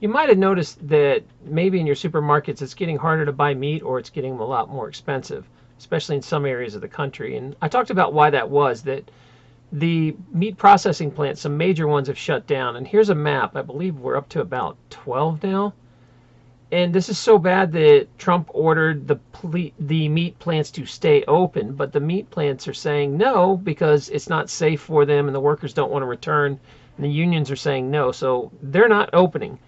You might have noticed that maybe in your supermarkets it's getting harder to buy meat or it's getting a lot more expensive, especially in some areas of the country. And I talked about why that was, that the meat processing plants, some major ones have shut down. And here's a map. I believe we're up to about 12 now. And this is so bad that Trump ordered the the meat plants to stay open, but the meat plants are saying no because it's not safe for them and the workers don't want to return. And the unions are saying no, so they're not opening.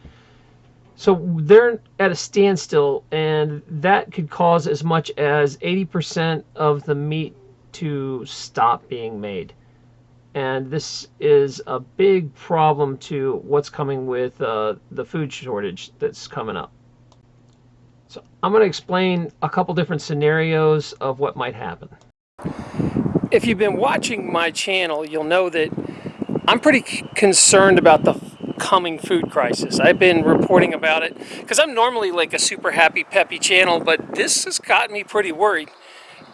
So they're at a standstill, and that could cause as much as 80% of the meat to stop being made. And this is a big problem to what's coming with uh, the food shortage that's coming up. So I'm going to explain a couple different scenarios of what might happen. If you've been watching my channel, you'll know that I'm pretty concerned about the coming food crisis. I've been reporting about it because I'm normally like a super happy, peppy channel, but this has gotten me pretty worried.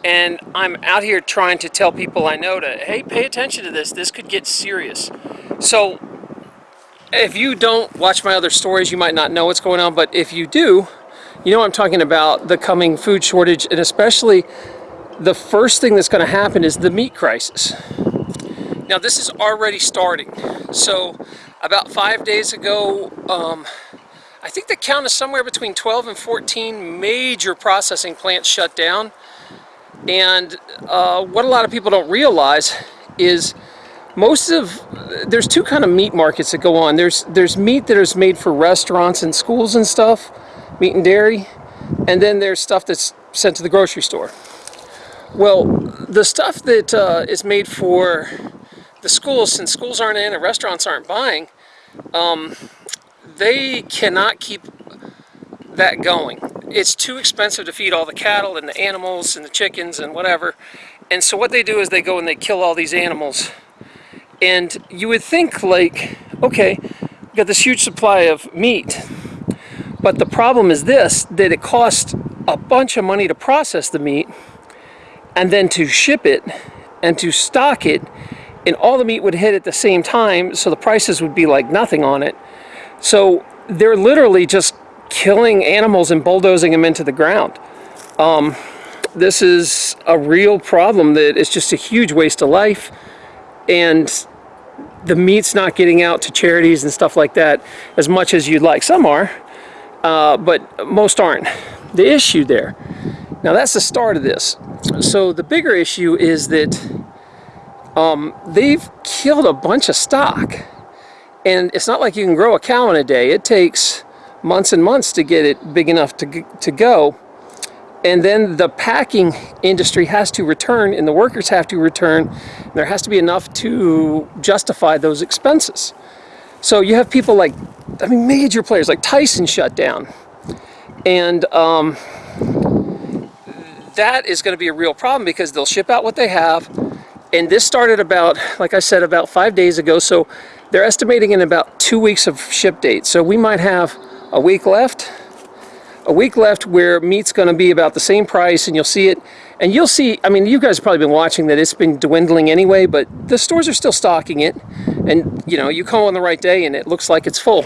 And I'm out here trying to tell people I know to, hey, pay attention to this. This could get serious. So if you don't watch my other stories, you might not know what's going on, but if you do, you know I'm talking about the coming food shortage and especially the first thing that's going to happen is the meat crisis. Now this is already starting. So about five days ago, um, I think the count is somewhere between 12 and 14 major processing plants shut down. And uh, what a lot of people don't realize is most of there's two kind of meat markets that go on. There's there's meat that is made for restaurants and schools and stuff, meat and dairy, and then there's stuff that's sent to the grocery store. Well, the stuff that uh, is made for the schools, since schools aren't in and restaurants aren't buying, um, they cannot keep that going. It's too expensive to feed all the cattle and the animals and the chickens and whatever. And so what they do is they go and they kill all these animals. And you would think like, okay, we've got this huge supply of meat but the problem is this, that it costs a bunch of money to process the meat and then to ship it and to stock it and all the meat would hit at the same time so the prices would be like nothing on it. So they're literally just killing animals and bulldozing them into the ground. Um, this is a real problem that is just a huge waste of life and the meat's not getting out to charities and stuff like that as much as you'd like. Some are, uh, but most aren't. The issue there, now that's the start of this. So the bigger issue is that um, they've killed a bunch of stock. And it's not like you can grow a cow in a day. It takes months and months to get it big enough to, to go. And then the packing industry has to return and the workers have to return. There has to be enough to justify those expenses. So you have people like, I mean, major players like Tyson shut down. And um, that is going to be a real problem because they'll ship out what they have. And this started about, like I said, about five days ago. So they're estimating in about two weeks of ship date. So we might have a week left, a week left where meat's going to be about the same price and you'll see it and you'll see, I mean, you guys have probably been watching that it's been dwindling anyway, but the stores are still stocking it. And, you know, you come on the right day and it looks like it's full.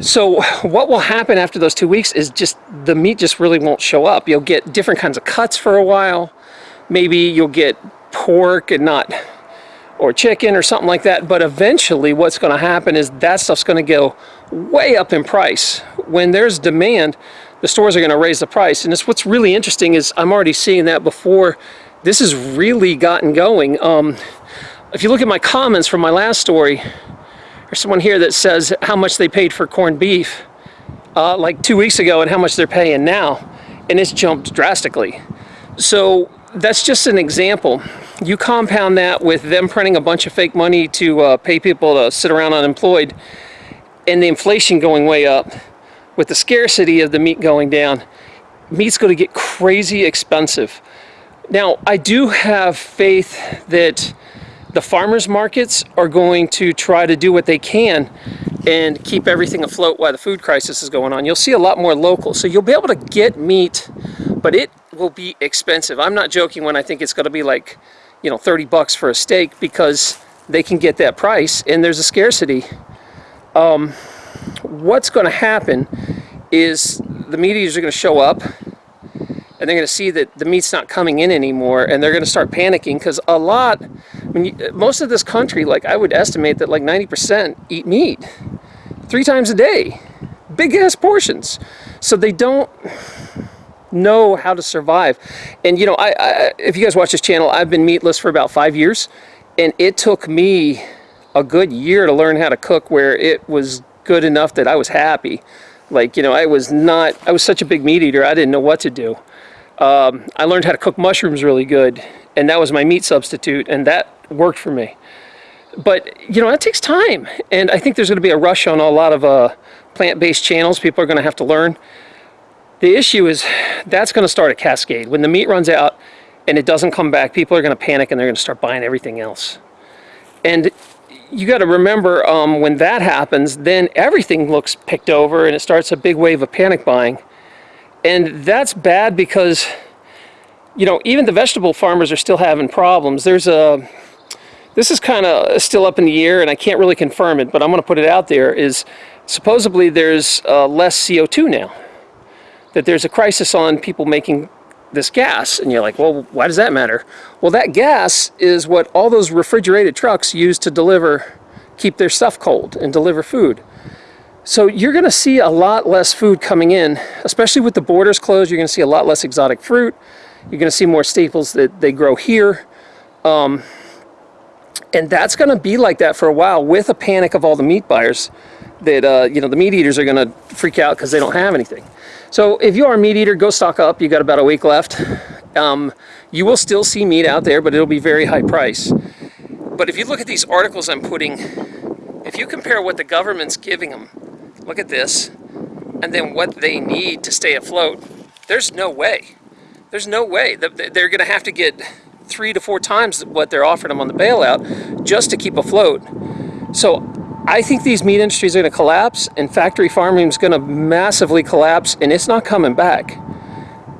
So what will happen after those two weeks is just the meat just really won't show up. You'll get different kinds of cuts for a while. Maybe you'll get pork and not, or chicken or something like that. But eventually what's going to happen is that stuff's going to go way up in price. When there's demand, the stores are going to raise the price. And it's what's really interesting is I'm already seeing that before this has really gotten going. Um, if you look at my comments from my last story, there's someone here that says how much they paid for corned beef uh, like two weeks ago and how much they're paying now. And it's jumped drastically. So that's just an example. You compound that with them printing a bunch of fake money to uh, pay people to sit around unemployed and the inflation going way up with the scarcity of the meat going down, meat's going to get crazy expensive. Now, I do have faith that the farmers markets are going to try to do what they can and keep everything afloat while the food crisis is going on. You'll see a lot more local. So you'll be able to get meat, but it will be expensive. I'm not joking when I think it's going to be like, you know, 30 bucks for a steak because they can get that price and there's a scarcity. Um, what's going to happen is the meat eaters are going to show up and they're going to see that the meat's not coming in anymore and they're going to start panicking because a lot I mean, most of this country like i would estimate that like 90% eat meat three times a day big ass portions so they don't know how to survive and you know I, I if you guys watch this channel i've been meatless for about five years and it took me a good year to learn how to cook where it was good enough that i was happy like you know i was not i was such a big meat eater i didn't know what to do um, I learned how to cook mushrooms really good, and that was my meat substitute, and that worked for me. But you know, that takes time, and I think there's going to be a rush on a lot of uh, plant-based channels. People are going to have to learn. The issue is that's going to start a cascade. When the meat runs out and it doesn't come back, people are going to panic and they're going to start buying everything else. And you got to remember um, when that happens, then everything looks picked over, and it starts a big wave of panic buying and that's bad because you know even the vegetable farmers are still having problems there's a this is kind of still up in the air and i can't really confirm it but i'm going to put it out there is supposedly there's uh, less co2 now that there's a crisis on people making this gas and you're like well why does that matter well that gas is what all those refrigerated trucks use to deliver keep their stuff cold and deliver food so you're going to see a lot less food coming in, especially with the borders closed. You're going to see a lot less exotic fruit. You're going to see more staples that they grow here. Um, and that's going to be like that for a while with a panic of all the meat buyers that, uh, you know, the meat eaters are going to freak out because they don't have anything. So if you are a meat eater, go stock up. You got about a week left. Um, you will still see meat out there, but it'll be very high price. But if you look at these articles I'm putting, if you compare what the government's giving them look at this, and then what they need to stay afloat, there's no way. There's no way. that They're going to have to get three to four times what they're offering them on the bailout just to keep afloat. So I think these meat industries are going to collapse, and factory farming is going to massively collapse, and it's not coming back.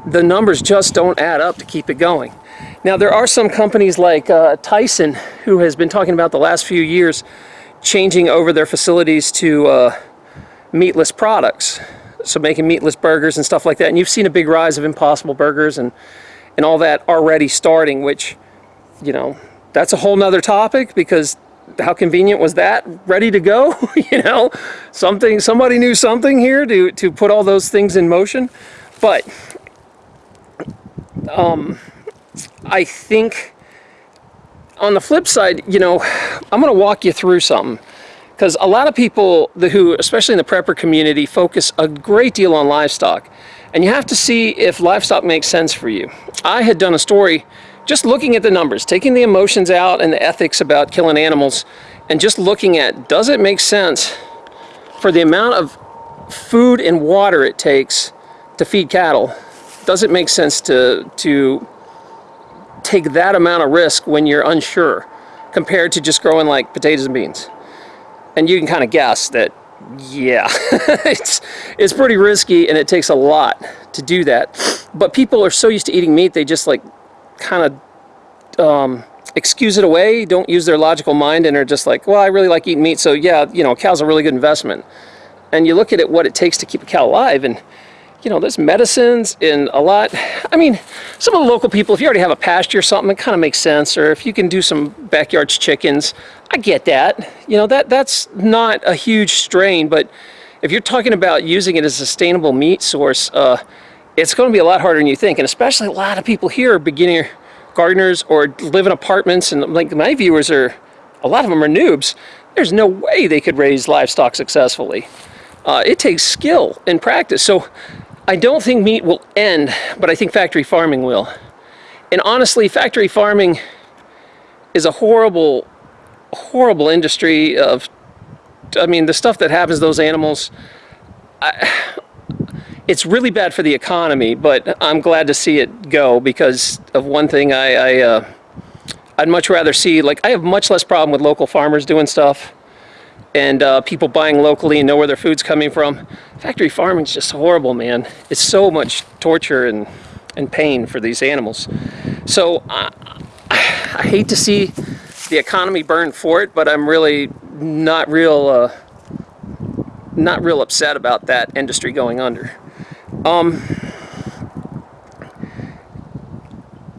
The numbers just don't add up to keep it going. Now, there are some companies like uh, Tyson who has been talking about the last few years changing over their facilities to uh, meatless products. So making meatless burgers and stuff like that. And you've seen a big rise of impossible burgers and, and all that already starting, which, you know, that's a whole nother topic because how convenient was that ready to go you know something somebody knew something here to to put all those things in motion but um i think on the flip side you know i'm going to walk you through something because a lot of people who, especially in the prepper community, focus a great deal on livestock. And you have to see if livestock makes sense for you. I had done a story just looking at the numbers, taking the emotions out and the ethics about killing animals, and just looking at does it make sense for the amount of food and water it takes to feed cattle? Does it make sense to, to take that amount of risk when you're unsure compared to just growing like potatoes and beans? and you can kind of guess that yeah it's it's pretty risky and it takes a lot to do that but people are so used to eating meat they just like kind of um, excuse it away don't use their logical mind and are just like well I really like eating meat so yeah you know cow's a really good investment and you look at it what it takes to keep a cow alive and you know, there's medicines in a lot. I mean, some of the local people, if you already have a pasture or something, it kind of makes sense. Or if you can do some backyard chickens, I get that. You know, that that's not a huge strain. But if you're talking about using it as a sustainable meat source, uh, it's going to be a lot harder than you think. And especially a lot of people here are beginner gardeners or live in apartments. And like my viewers are, a lot of them are noobs. There's no way they could raise livestock successfully. Uh, it takes skill and practice. So I don't think meat will end, but I think factory farming will. And honestly, factory farming is a horrible, horrible industry of, I mean, the stuff that happens to those animals, I, it's really bad for the economy, but I'm glad to see it go because of one thing I, I uh, I'd much rather see, like, I have much less problem with local farmers doing stuff and uh, people buying locally and know where their food's coming from. Factory farming is just horrible, man. It's so much torture and, and pain for these animals. So I hate to see the economy burn for it, but I'm really not real, uh, not real upset about that industry going under. Um,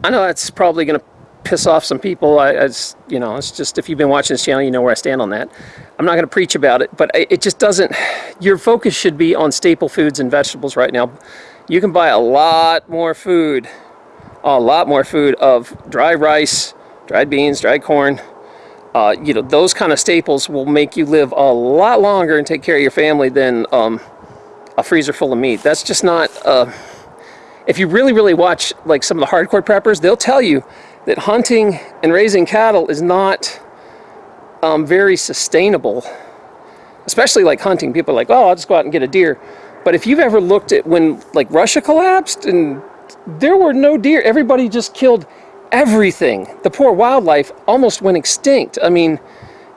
I know that's probably going to piss off some people. I, you know, it's just if you've been watching this channel, you know where I stand on that. I'm not going to preach about it, but it just doesn't. Your focus should be on staple foods and vegetables right now. You can buy a lot more food, a lot more food of dry rice, dried beans, dried corn. Uh, you know, those kind of staples will make you live a lot longer and take care of your family than um, a freezer full of meat. That's just not. Uh, if you really, really watch like some of the hardcore preppers, they'll tell you that hunting and raising cattle is not um, very sustainable. Especially like hunting, people are like, oh, I'll just go out and get a deer. But if you've ever looked at when like Russia collapsed and there were no deer, everybody just killed everything. The poor wildlife almost went extinct. I mean,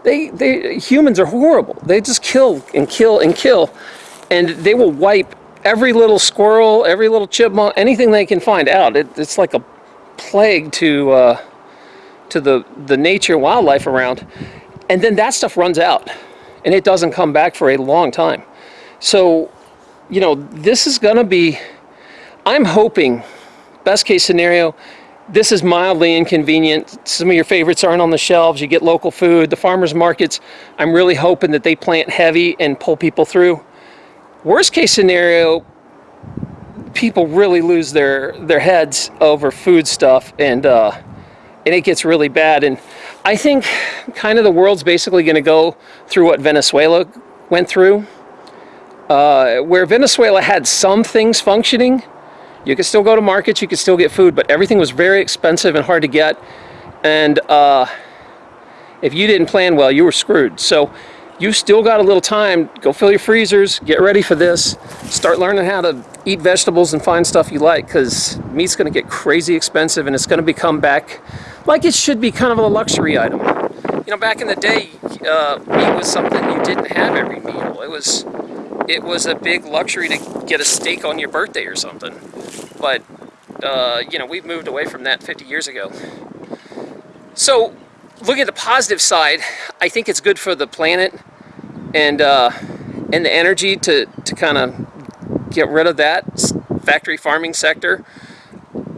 they, they humans are horrible. They just kill and kill and kill, and they will wipe every little squirrel, every little chipmunk, anything they can find out. It, it's like a plague to uh, to the the nature wildlife around, and then that stuff runs out, and it doesn't come back for a long time. So, you know, this is going to be. I'm hoping, best case scenario, this is mildly inconvenient. Some of your favorites aren't on the shelves. You get local food. The farmers markets, I'm really hoping that they plant heavy and pull people through. Worst case scenario, people really lose their their heads over food stuff and uh, and it gets really bad. And I think kind of the world's basically going to go through what Venezuela went through. Uh, where Venezuela had some things functioning you could still go to markets you could still get food but everything was very expensive and hard to get. And uh, if you didn't plan well you were screwed. So you still got a little time. Go fill your freezers, get ready for this, start learning how to eat vegetables and find stuff you like because meat's going to get crazy expensive and it's going to become back like it should be kind of a luxury item. You know, back in the day, uh, meat was something you didn't have every meal. It was, it was a big luxury to get a steak on your birthday or something. But, uh, you know, we've moved away from that 50 years ago. So, looking at the positive side, I think it's good for the planet and uh, and the energy to, to kind of get rid of that factory farming sector.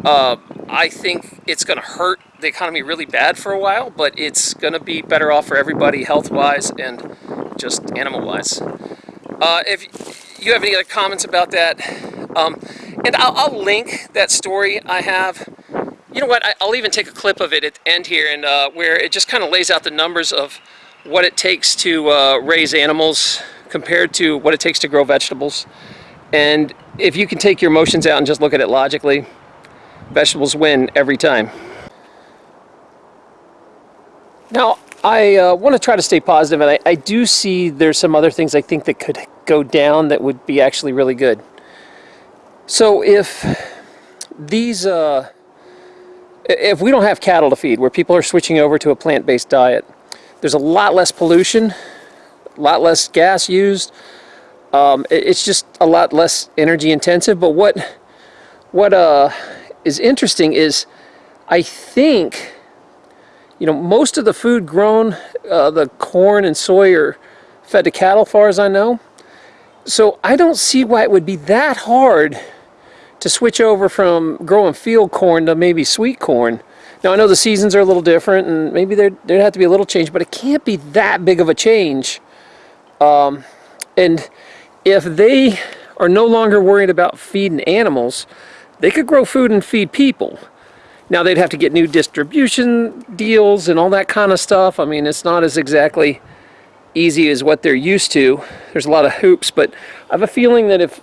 Uh, I think it's going to hurt the economy really bad for a while, but it's going to be better off for everybody health-wise and just animal-wise. Uh, if you have any other comments about that, um, and I'll, I'll, link that story I have. You know what, I, will even take a clip of it at the end here and uh, where it just kind of lays out the numbers of what it takes to uh, raise animals compared to what it takes to grow vegetables. And if you can take your emotions out and just look at it logically, vegetables win every time. Now, I uh, want to try to stay positive, and I, I, do see there's some other things I think that could go down that would be actually really good. So if these, uh, if we don't have cattle to feed, where people are switching over to a plant-based diet, there's a lot less pollution, a lot less gas used. Um, it's just a lot less energy intensive. But what what uh, is interesting is I think you know most of the food grown, uh, the corn and soy are fed to cattle, far as I know. So I don't see why it would be that hard to switch over from growing field corn to maybe sweet corn now I know the seasons are a little different and maybe there'd, there'd have to be a little change, but it can't be that big of a change. Um, and if they are no longer worried about feeding animals, they could grow food and feed people. Now they'd have to get new distribution deals and all that kind of stuff. I mean, it's not as exactly easy as what they're used to. There's a lot of hoops, but I have a feeling that if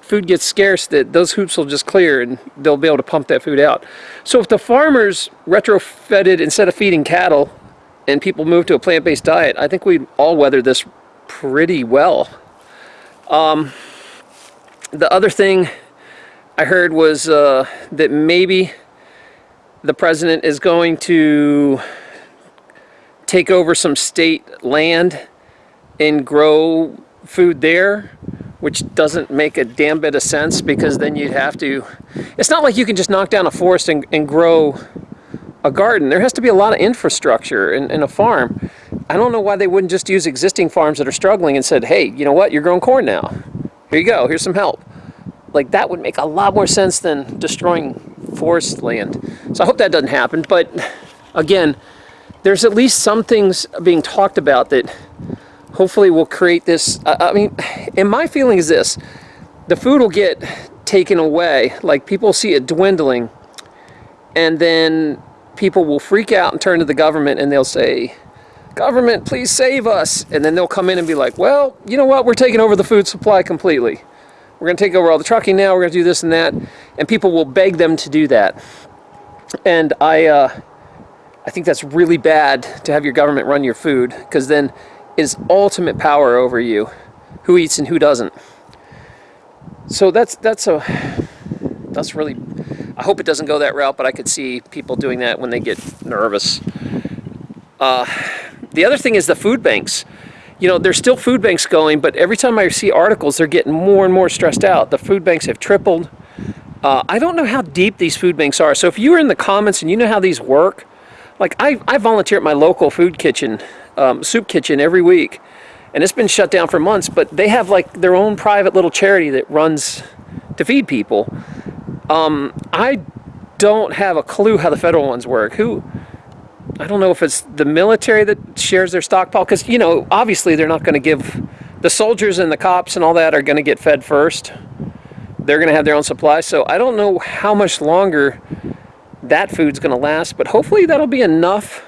food gets scarce, that those hoops will just clear and they'll be able to pump that food out. So if the farmers retrofitted instead of feeding cattle and people move to a plant-based diet, I think we'd all weather this pretty well. Um, the other thing I heard was uh, that maybe the president is going to take over some state land and grow food there, which doesn't make a damn bit of sense because then you'd have to, it's not like you can just knock down a forest and, and grow a garden. There has to be a lot of infrastructure in, in a farm. I don't know why they wouldn't just use existing farms that are struggling and said, hey, you know what, you're growing corn now. Here you go, here's some help. Like that would make a lot more sense than destroying forest land. So I hope that doesn't happen. But again, there's at least some things being talked about that hopefully we'll create this. I mean, and my feeling is this the food will get taken away, like people see it dwindling, and then people will freak out and turn to the government and they'll say, Government, please save us. And then they'll come in and be like, Well, you know what? We're taking over the food supply completely. We're going to take over all the trucking now. We're going to do this and that. And people will beg them to do that. And I, uh, I think that's really bad to have your government run your food because then is ultimate power over you, who eats and who doesn't. So that's that's a that's really. I hope it doesn't go that route, but I could see people doing that when they get nervous. Uh, the other thing is the food banks. You know, there's still food banks going, but every time I see articles, they're getting more and more stressed out. The food banks have tripled. Uh, I don't know how deep these food banks are. So if you were in the comments and you know how these work, like I, I volunteer at my local food kitchen, um, soup kitchen every week, and it's been shut down for months. But they have like their own private little charity that runs to feed people. Um, I don't have a clue how the federal ones work. Who? I don't know if it's the military that shares their stockpile because you know obviously they're not going to give the soldiers and the cops and all that are going to get fed first. They're going to have their own supply. So I don't know how much longer that food's going to last, but hopefully that'll be enough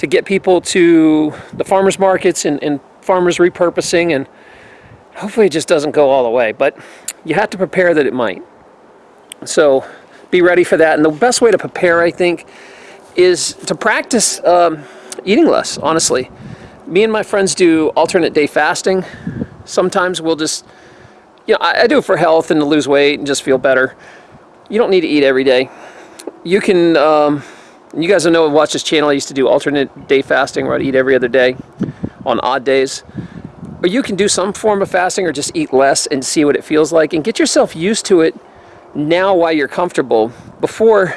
to get people to the farmers markets and, and farmers repurposing and hopefully it just doesn't go all the way but you have to prepare that it might. So be ready for that and the best way to prepare I think is to practice um, eating less honestly. Me and my friends do alternate day fasting. Sometimes we'll just you know I, I do it for health and to lose weight and just feel better. You don't need to eat every day. You can um, you guys know watch this channel I used to do alternate day fasting where I'd eat every other day on odd days or you can do some form of fasting or just eat less and see what it feels like and get yourself used to it now while you're comfortable before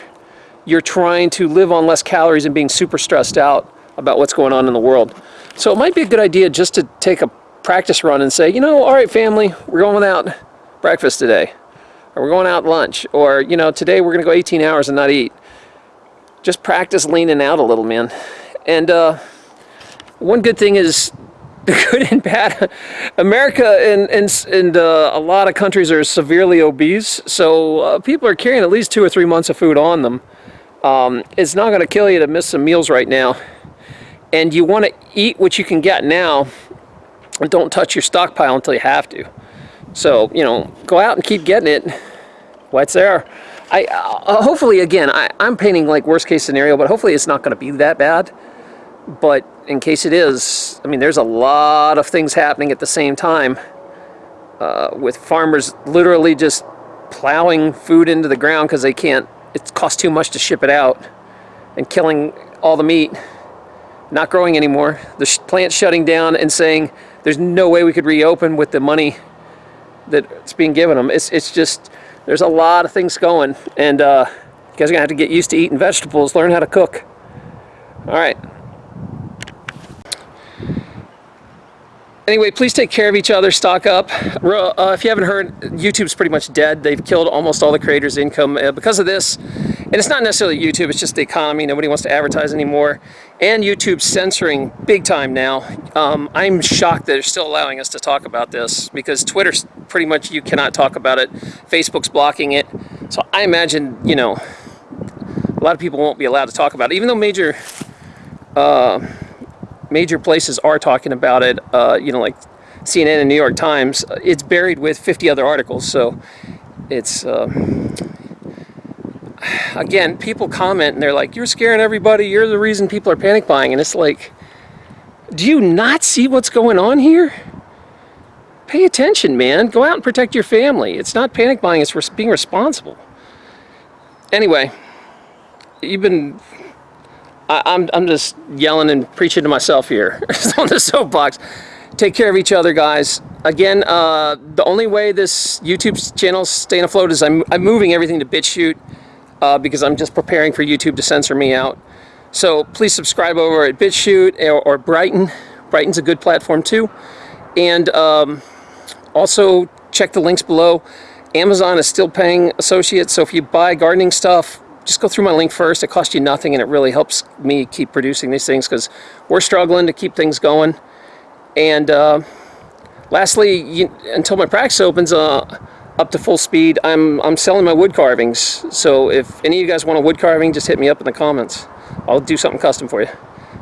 you're trying to live on less calories and being super stressed out about what's going on in the world. So it might be a good idea just to take a practice run and say, you know, all right, family, we're going without breakfast today. Or we're going out lunch. Or, you know, today we're going to go 18 hours and not eat. Just practice leaning out a little, man. And uh, one good thing is the good and bad. America and, and, and uh, a lot of countries are severely obese. So uh, people are carrying at least two or three months of food on them. Um, it's not going to kill you to miss some meals right now. And you want to eat what you can get now and don't touch your stockpile until you have to. So, you know, go out and keep getting it while it's there. I, uh, hopefully, again, I, I'm painting like worst case scenario, but hopefully it's not going to be that bad. But in case it is, I mean, there's a lot of things happening at the same time uh, with farmers literally just plowing food into the ground because they can't it costs too much to ship it out and killing all the meat, not growing anymore. The sh plant shutting down and saying there's no way we could reopen with the money that's being given them. It's, it's just, there's a lot of things going and uh, you guys are gonna have to get used to eating vegetables, learn how to cook. All right. Anyway, please take care of each other, stock up. Uh, if you haven't heard, YouTube's pretty much dead. They've killed almost all the creators' income uh, because of this. And it's not necessarily YouTube, it's just the economy. Nobody wants to advertise anymore. And YouTube's censoring big time now. Um, I'm shocked that they're still allowing us to talk about this because Twitter's pretty much, you cannot talk about it. Facebook's blocking it. So I imagine, you know, a lot of people won't be allowed to talk about it. Even though major... Uh, major places are talking about it, uh, you know, like CNN and New York Times, uh, it's buried with 50 other articles. So it's, uh, again, people comment and they're like, you're scaring everybody. You're the reason people are panic buying. And it's like, do you not see what's going on here? Pay attention, man. Go out and protect your family. It's not panic buying, it's being responsible. Anyway, you've been I, am I'm, I'm just yelling and preaching to myself here on the soapbox. Take care of each other, guys. Again, uh, the only way this YouTube channel staying afloat is I'm, I'm moving everything to BitChute uh, because I'm just preparing for YouTube to censor me out. So please subscribe over at BitChute or, or Brighteon. Brighteon's a good platform too. And um, also check the links below. Amazon is still paying associates, so if you buy gardening stuff, just go through my link first. It costs you nothing and it really helps me keep producing these things because we're struggling to keep things going. And uh, lastly, you, until my practice opens uh, up to full speed, I'm, I'm selling my wood carvings. So if any of you guys want a wood carving, just hit me up in the comments. I'll do something custom for you.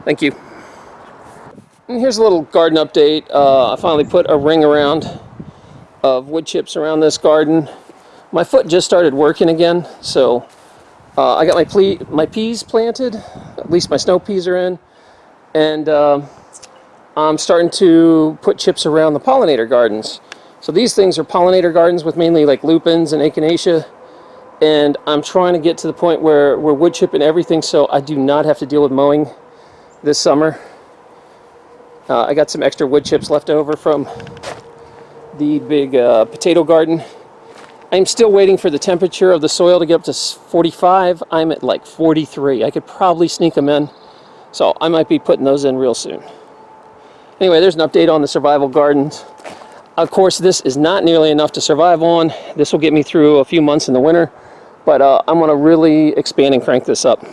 Thank you. And here's a little garden update. Uh, I finally put a ring around of wood chips around this garden. My foot just started working again, so uh, I got my, my peas planted. At least my snow peas are in. And uh, I'm starting to put chips around the pollinator gardens. So these things are pollinator gardens with mainly like lupins and echinacea. And I'm trying to get to the point where we're wood chipping everything so I do not have to deal with mowing this summer. Uh, I got some extra wood chips left over from the big uh, potato garden. I'm still waiting for the temperature of the soil to get up to 45. I'm at like 43. I could probably sneak them in. So I might be putting those in real soon. Anyway, there's an update on the survival gardens. Of course, this is not nearly enough to survive on. This will get me through a few months in the winter, but uh, I'm gonna really expand and crank this up.